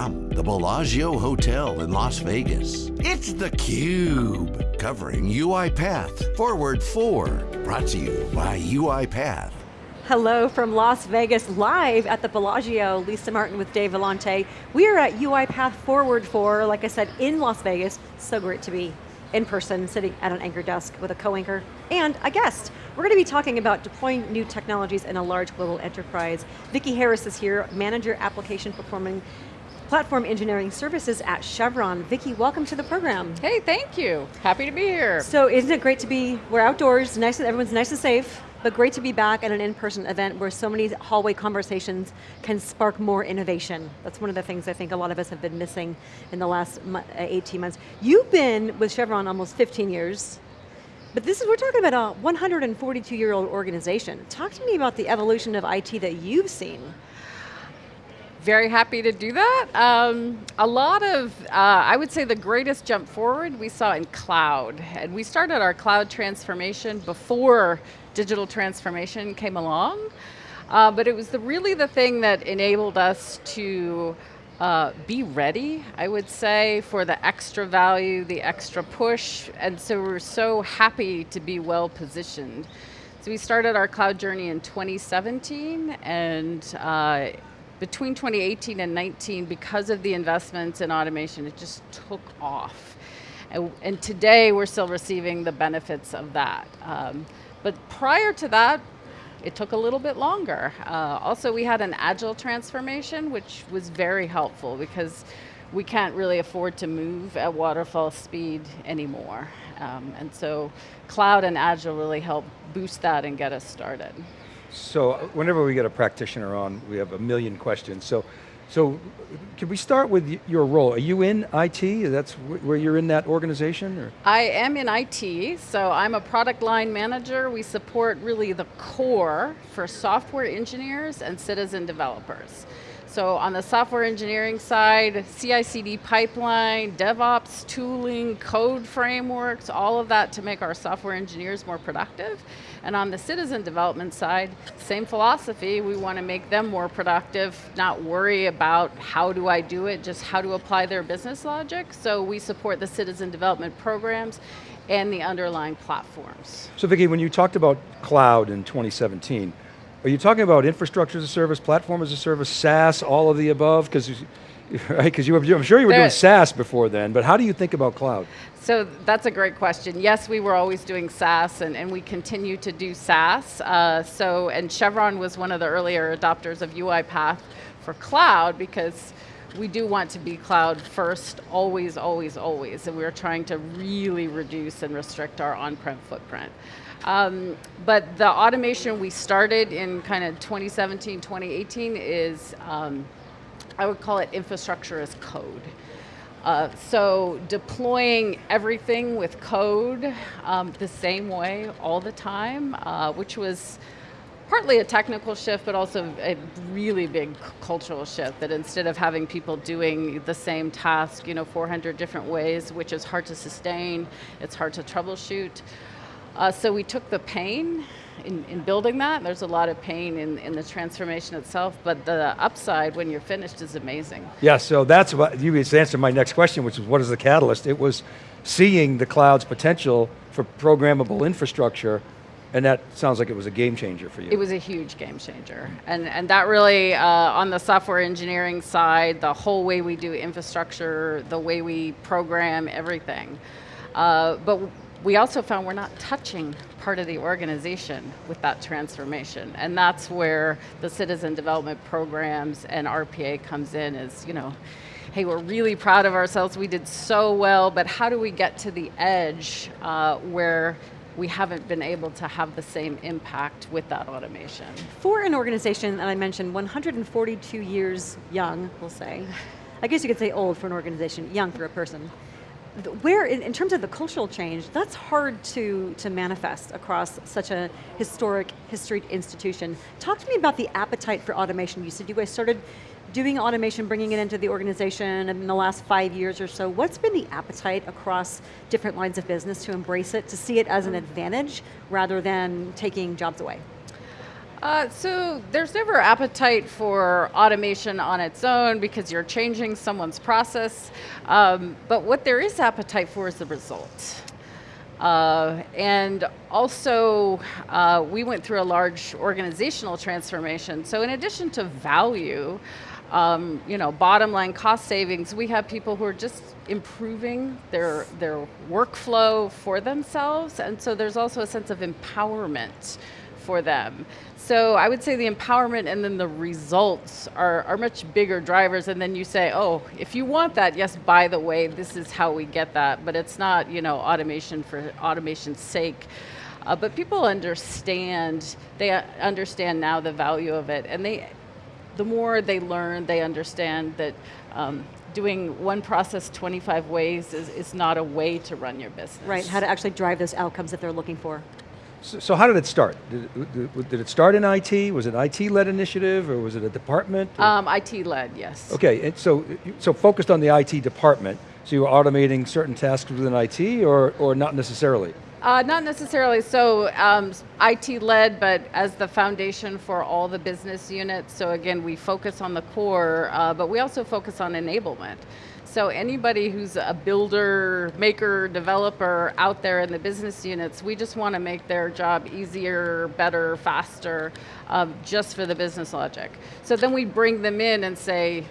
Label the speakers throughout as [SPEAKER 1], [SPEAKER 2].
[SPEAKER 1] From the Bellagio Hotel in Las Vegas, it's theCUBE. Covering UiPath Forward 4. Brought to you by UiPath.
[SPEAKER 2] Hello from Las Vegas, live at the Bellagio. Lisa Martin with Dave Vellante. We are at UiPath Forward 4, like I said, in Las Vegas. So great to be in person, sitting at an anchor desk with a co-anchor and a guest. We're going to be talking about deploying new technologies in a large global enterprise. Vicki Harris is here, Manager Application Performing Platform Engineering Services at Chevron. Vicki, welcome to the program.
[SPEAKER 3] Hey, thank you. Happy to be here.
[SPEAKER 2] So isn't it great to be, we're outdoors, nice, everyone's nice and safe, but great to be back at an in-person event where so many hallway conversations can spark more innovation. That's one of the things I think a lot of us have been missing in the last uh, 18 months. You've been with Chevron almost 15 years, but this is, we're talking about a 142 year old organization. Talk to me about the evolution of IT that you've seen.
[SPEAKER 3] Very happy to do that. Um, a lot of, uh, I would say the greatest jump forward we saw in cloud. And we started our cloud transformation before digital transformation came along. Uh, but it was the, really the thing that enabled us to uh, be ready, I would say, for the extra value, the extra push, and so we're so happy to be well positioned. So we started our cloud journey in 2017, and uh, between 2018 and 19, because of the investments in automation, it just took off. And, and today, we're still receiving the benefits of that. Um, but prior to that, it took a little bit longer. Uh, also, we had an agile transformation, which was very helpful because we can't really afford to move at waterfall speed anymore. Um, and so cloud and agile really help boost that and get us started.
[SPEAKER 4] So uh, whenever we get a practitioner on, we have a million questions. So so can we start with your role? Are you in IT? That's where you're in that organization? Or?
[SPEAKER 3] I am in IT, so I'm a product line manager. We support really the core for software engineers and citizen developers. So on the software engineering side, CI/CD pipeline, DevOps tooling, code frameworks, all of that to make our software engineers more productive. And on the citizen development side, same philosophy, we want to make them more productive, not worry about how do I do it, just how to apply their business logic. So we support the citizen development programs and the underlying platforms.
[SPEAKER 4] So Vicki, when you talked about cloud in 2017, are you talking about infrastructure as a service, platform as a service, SaaS, all of the above? Because right, because you, were—I'm sure you were doing SaaS before then, but how do you think about cloud?
[SPEAKER 3] So that's a great question. Yes, we were always doing SaaS, and, and we continue to do SaaS. Uh, so, and Chevron was one of the earlier adopters of UiPath for cloud because we do want to be cloud first, always, always, always, and we're trying to really reduce and restrict our on-prem footprint. Um, but the automation we started in kind of 2017, 2018 is, um, I would call it infrastructure as code. Uh, so deploying everything with code um, the same way all the time, uh, which was partly a technical shift, but also a really big cultural shift, that instead of having people doing the same task, you know, 400 different ways, which is hard to sustain, it's hard to troubleshoot, uh, so we took the pain in, in, building that. There's a lot of pain in, in the transformation itself, but the upside when you're finished is amazing.
[SPEAKER 4] Yeah, so that's what, you answered my next question, which is what is the catalyst? It was seeing the cloud's potential for programmable infrastructure and that sounds like it was a game changer for you.
[SPEAKER 3] It was a huge game changer. And, and that really, uh, on the software engineering side, the whole way we do infrastructure, the way we program everything. Uh, but we also found we're not touching part of the organization with that transformation. And that's where the citizen development programs and RPA comes in is, you know, hey, we're really proud of ourselves, we did so well, but how do we get to the edge uh, where we haven't been able to have the same impact with that automation.
[SPEAKER 2] For an organization that I mentioned, 142 years young, we'll say, I guess you could say old for an organization, young for a person where, in, in, terms of the cultural change, that's hard to, to manifest across such a historic, historic institution. Talk to me about the appetite for automation. You said you guys started doing automation, bringing it into the organization in the last five years or so. What's been the appetite across different lines of business to embrace it, to see it as an mm. advantage rather than taking jobs away?
[SPEAKER 3] Uh, so there's never appetite for automation on its own because you're changing someone's process. Um, but what there is appetite for is the result. Uh, and also, uh, we went through a large organizational transformation. So in addition to value, um, you know, bottom line cost savings, we have people who are just improving their, their workflow for themselves. And so there's also a sense of empowerment for them. So I would say the empowerment and then the results are, are much bigger drivers and then you say, oh, if you want that, yes, by the way, this is how we get that, but it's not, you know, automation for automation's sake. Uh, but people understand, they understand now the value of it and they, the more they learn, they understand that um, doing one process 25 ways is, is not a way to run your business.
[SPEAKER 2] Right, how to actually drive those outcomes that they're looking for.
[SPEAKER 4] So, so how did it start? Did it, did it, start in IT? Was it IT-led initiative, or was it a department?
[SPEAKER 3] Um, IT-led, yes.
[SPEAKER 4] Okay, and so so focused on the IT department. So you were automating certain tasks within IT, or or not necessarily?
[SPEAKER 3] Uh, not necessarily. So um, IT-led, but as the foundation for all the business units. So again, we focus on the core, uh, but we also focus on enablement. So anybody who's a builder, maker, developer out there in the business units, we just want to make their job easier, better, faster, um, just for the business logic. So then we bring them in and say,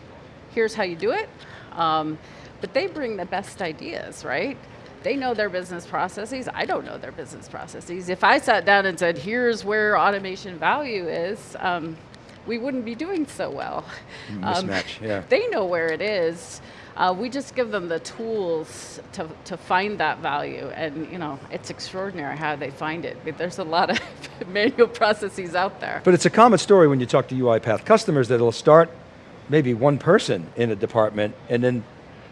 [SPEAKER 3] here's how you do it. Um, but they bring the best ideas, right? They know their business processes. I don't know their business processes. If I sat down and said, here's where automation value is, um, we wouldn't be doing so well.
[SPEAKER 4] Mismatch, yeah.
[SPEAKER 3] They know where it is. Uh, we just give them the tools to, to find that value and you know, it's extraordinary how they find it. But there's a lot of manual processes out there.
[SPEAKER 4] But it's a common story when you talk to UiPath customers that it'll start maybe one person in a department and then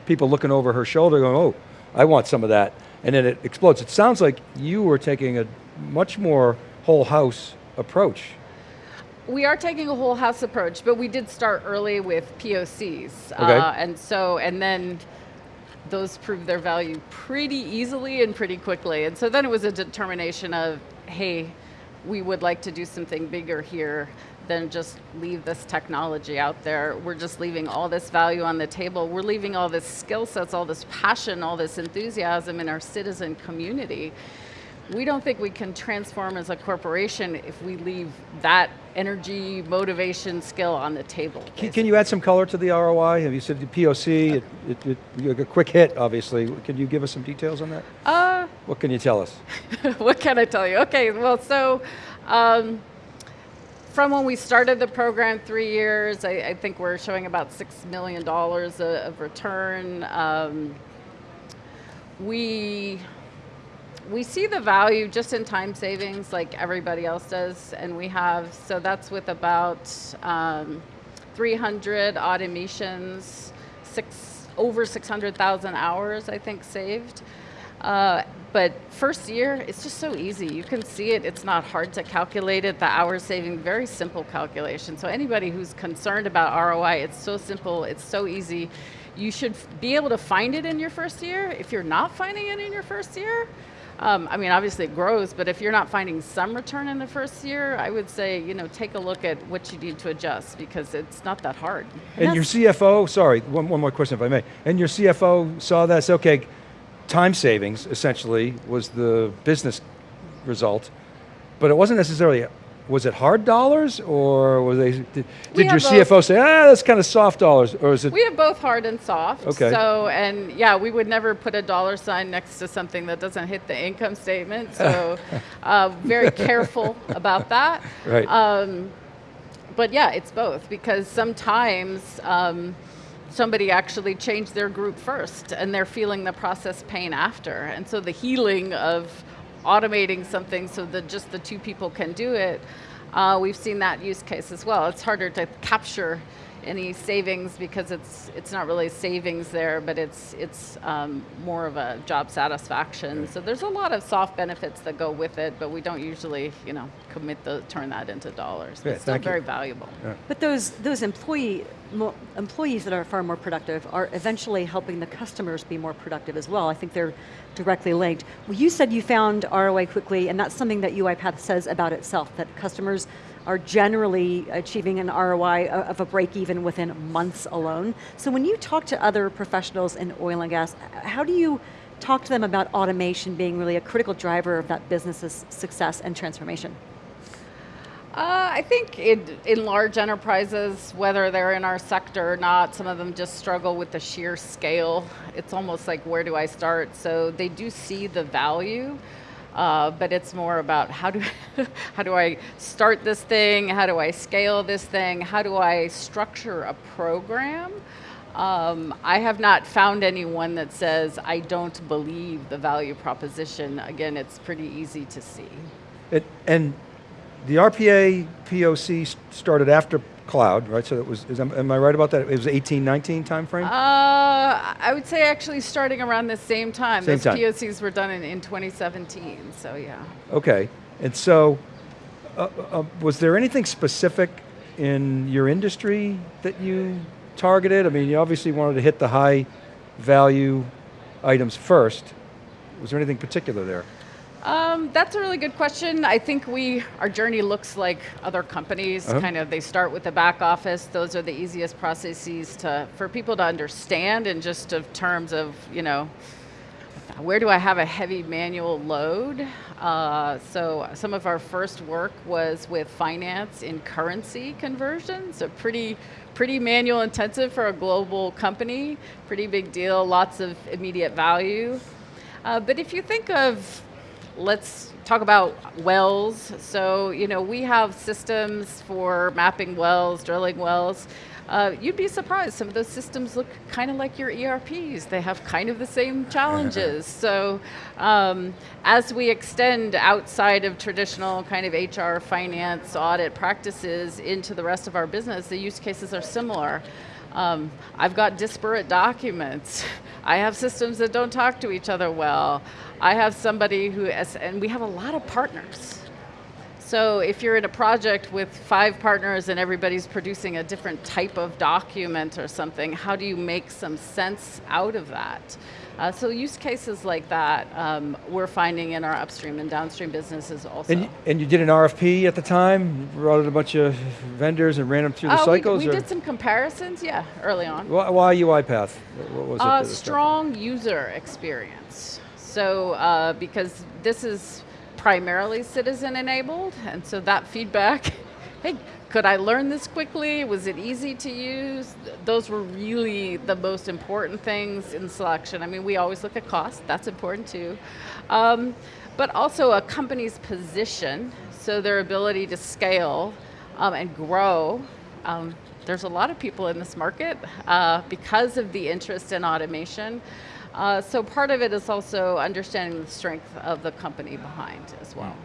[SPEAKER 4] people looking over her shoulder going, oh, I want some of that. And then it explodes. It sounds like you were taking a much more whole house approach
[SPEAKER 3] we are taking a whole house approach, but we did start early with POCs.
[SPEAKER 4] Okay.
[SPEAKER 3] Uh, and so, and then those proved their value pretty easily and pretty quickly. And so then it was a determination of, hey, we would like to do something bigger here than just leave this technology out there. We're just leaving all this value on the table. We're leaving all this skill sets, all this passion, all this enthusiasm in our citizen community we don't think we can transform as a corporation if we leave that energy, motivation, skill on the table.
[SPEAKER 4] Can, can, you add some color to the ROI? Have you said the POC, it, it, it, a quick hit, obviously. Can you give us some details on that?
[SPEAKER 3] Uh,
[SPEAKER 4] what can you tell us?
[SPEAKER 3] what can I tell you? Okay, well, so, um, from when we started the program three years, I, I think we're showing about $6 million of, of return. Um, we we see the value just in time savings like everybody else does, and we have, so that's with about um, 300 automations, six, over 600,000 hours, I think, saved. Uh, but first year, it's just so easy. You can see it, it's not hard to calculate it, the hour saving, very simple calculation. So anybody who's concerned about ROI, it's so simple, it's so easy. You should be able to find it in your first year. If you're not finding it in your first year, um, I mean, obviously it grows, but if you're not finding some return in the first year, I would say, you know, take a look at what you need to adjust because it's not that hard.
[SPEAKER 4] And, and your CFO, sorry, one, one more question if I may. And your CFO saw that, okay, time savings essentially was the business result, but it wasn't necessarily was it hard dollars or were they, did, did your CFO both. say, ah, that's kind of soft dollars, or is it?
[SPEAKER 3] We have both hard and soft.
[SPEAKER 4] Okay.
[SPEAKER 3] So, and yeah, we would never put a dollar sign next to something that doesn't hit the income statement. So, uh, very careful about that.
[SPEAKER 4] Right.
[SPEAKER 3] Um, but yeah, it's both because sometimes um, somebody actually changed their group first and they're feeling the process pain after. And so the healing of automating something so that just the two people can do it, uh, we've seen that use case as well. It's harder to capture any savings because it's it's not really savings there, but it's it's um, more of a job satisfaction. So there's a lot of soft benefits that go with it, but we don't usually you know commit the turn that into dollars.
[SPEAKER 4] Yeah,
[SPEAKER 3] it's still very you. valuable.
[SPEAKER 4] Yeah.
[SPEAKER 2] But those those employee employees that are far more productive are eventually helping the customers be more productive as well. I think they're directly linked. Well, you said you found ROI quickly, and that's something that UiPath says about itself, that customers are generally achieving an ROI of a break even within months alone. So when you talk to other professionals in oil and gas, how do you talk to them about automation being really a critical driver of that business's success and transformation?
[SPEAKER 3] Uh, I think in, large enterprises, whether they're in our sector or not, some of them just struggle with the sheer scale. It's almost like, where do I start? So they do see the value, uh, but it's more about how do, how do I start this thing? How do I scale this thing? How do I structure a program? Um, I have not found anyone that says, I don't believe the value proposition. Again, it's pretty easy to see.
[SPEAKER 4] It, and the RPA POC started after cloud, right? So it was, is, am I right about that? It was 18, 19 time frame? Uh,
[SPEAKER 3] I would say actually starting around the same time.
[SPEAKER 4] Same
[SPEAKER 3] Those
[SPEAKER 4] time.
[SPEAKER 3] POCs were done in, in 2017, so yeah.
[SPEAKER 4] Okay, and so, uh, uh, was there anything specific in your industry that you targeted? I mean, you obviously wanted to hit the high value items first. Was there anything particular there?
[SPEAKER 3] Um, that's a really good question. I think we, our journey looks like other companies, uh -huh. kind of, they start with the back office. Those are the easiest processes to, for people to understand in just of terms of, you know, where do I have a heavy manual load? Uh, so some of our first work was with finance in currency conversion, so pretty, pretty manual intensive for a global company, pretty big deal, lots of immediate value. Uh, but if you think of let's talk about wells. So, you know, we have systems for mapping wells, drilling wells. Uh, you'd be surprised, some of those systems look kind of like your ERPs. They have kind of the same challenges. so um, as we extend outside of traditional kind of HR, finance, audit practices into the rest of our business, the use cases are similar. Um, I've got disparate documents. I have systems that don't talk to each other well. I have somebody who, and we have a lot of partners. So if you're in a project with five partners and everybody's producing a different type of document or something, how do you make some sense out of that? Uh, so use cases like that um, we're finding in our upstream and downstream businesses also.
[SPEAKER 4] And, and you did an RFP at the time, brought in a bunch of vendors and ran them through the
[SPEAKER 3] uh,
[SPEAKER 4] cycles?
[SPEAKER 3] We, we did some comparisons, yeah, early on.
[SPEAKER 4] Why, why UiPath? What was
[SPEAKER 3] uh,
[SPEAKER 4] it?
[SPEAKER 3] strong user experience. So, uh, because this is primarily citizen enabled, and so that feedback, hey, could I learn this quickly? Was it easy to use? Those were really the most important things in selection. I mean, we always look at cost, that's important too. Um, but also a company's position, so their ability to scale um, and grow. Um, there's a lot of people in this market uh, because of the interest in automation. Uh, so part of it is also understanding the strength of the company behind as well.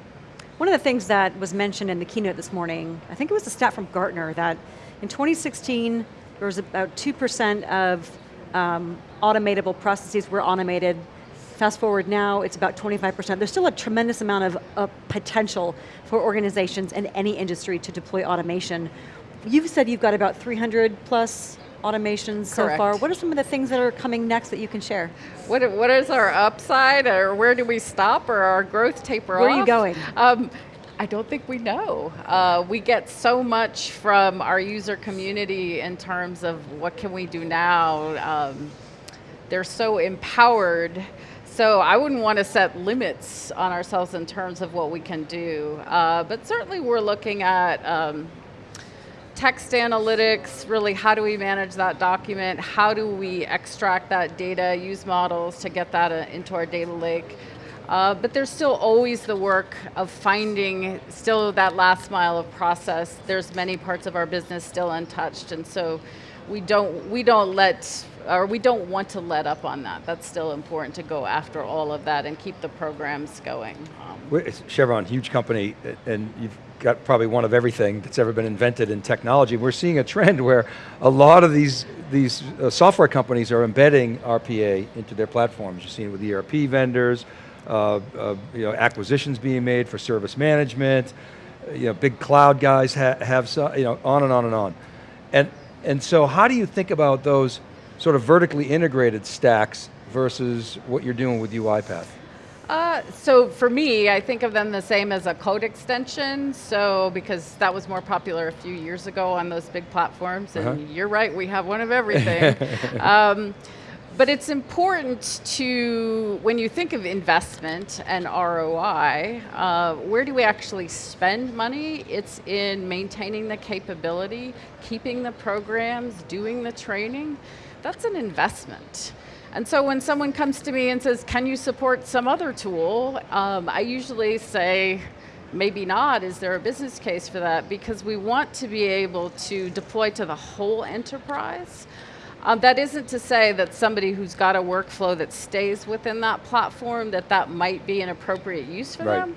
[SPEAKER 2] One of the things that was mentioned in the keynote this morning, I think it was a stat from Gartner that in 2016, there was about 2% of um, automatable processes were automated. Fast forward now, it's about 25%. There's still a tremendous amount of, of potential for organizations in any industry to deploy automation. You've said you've got about 300 plus automations so far. What are some of the things that are coming next that you can share?
[SPEAKER 3] What, what is our upside, or where do we stop, or our growth taper
[SPEAKER 2] where
[SPEAKER 3] off?
[SPEAKER 2] Where are you going?
[SPEAKER 3] Um, I don't think we know. Uh, we get so much from our user community in terms of what can we do now. Um, they're so empowered. So I wouldn't want to set limits on ourselves in terms of what we can do. Uh, but certainly we're looking at um, text analytics, really how do we manage that document? How do we extract that data, use models to get that uh, into our data lake? Uh, but there's still always the work of finding still that last mile of process. There's many parts of our business still untouched, and so we don't we don't let or we don't want to let up on that. That's still important to go after all of that and keep the programs going.
[SPEAKER 4] Chevron, huge company, and you've got probably one of everything that's ever been invented in technology. We're seeing a trend where a lot of these, these uh, software companies are embedding RPA into their platforms. You're seeing it with the ERP vendors, uh, uh, you know, acquisitions being made for service management, you know, big cloud guys ha have, so, you know, on and on and on. And, and so how do you think about those sort of vertically integrated stacks versus what you're doing with UiPath?
[SPEAKER 3] Uh, so for me, I think of them the same as a code extension. So because that was more popular a few years ago on those big platforms, and
[SPEAKER 4] Uh-huh.
[SPEAKER 3] you're right, we have one of everything. um, but it's important to, when you think of investment and ROI, uh, where do we actually spend money? It's in maintaining the capability, keeping the programs, doing the training. That's an investment. And so when someone comes to me and says, can you support some other tool? Um, I usually say, maybe not. Is there a business case for that? Because we want to be able to deploy to the whole enterprise. Um, that isn't to say that somebody who's got a workflow that stays within that platform, that that might be an appropriate use for
[SPEAKER 4] Right.
[SPEAKER 3] them.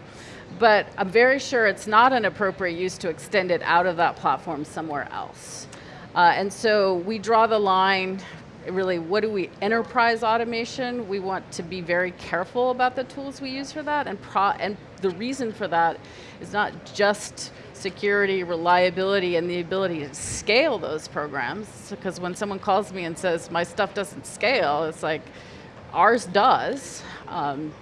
[SPEAKER 3] But I'm very sure it's not an appropriate use to extend it out of that platform somewhere else. Uh, and so we draw the line, really, what do we, enterprise automation, we want to be very careful about the tools we use for that, and, pro, and the reason for that is not just security, reliability, and the ability to scale those programs, because when someone calls me and says, my stuff doesn't scale, it's like, ours does. Um,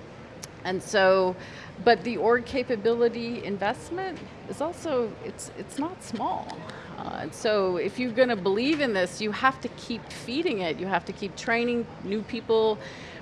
[SPEAKER 3] and so, but the org capability investment is also, it's, it's not small. Uh, and so if you're going to believe in this, you have to keep feeding it. You have to keep training new people,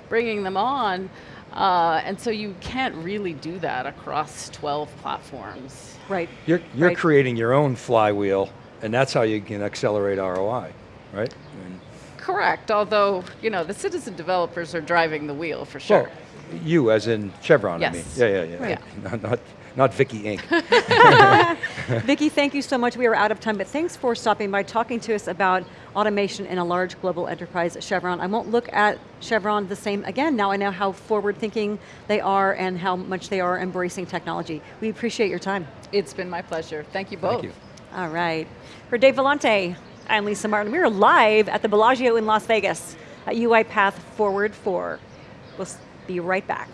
[SPEAKER 3] bringing them on. Uh, and so you can't really do that across 12 platforms.
[SPEAKER 2] Right.
[SPEAKER 4] You're, you're
[SPEAKER 2] Right.
[SPEAKER 4] creating your own flywheel, and that's how you can accelerate ROI, right? I mean,
[SPEAKER 3] Correct, although, you know, the citizen developers are driving the wheel for sure.
[SPEAKER 4] Well, you as in Chevron, I mean. Yeah, yeah, yeah.
[SPEAKER 3] Right.
[SPEAKER 4] Not, not, not Vicki Inc.
[SPEAKER 2] Vicki, thank you so much. We are out of time, but thanks for stopping by, talking to us about automation in a large global enterprise at Chevron. I won't look at Chevron the same again. Now I know how forward thinking they are and how much they are embracing technology. We appreciate your time.
[SPEAKER 3] It's been my pleasure. Thank you both.
[SPEAKER 4] Thank you.
[SPEAKER 2] All right. For Dave Vellante, I'm Lisa Martin. We're live at the Bellagio in Las Vegas at UiPath Forward 4. We'll be right back.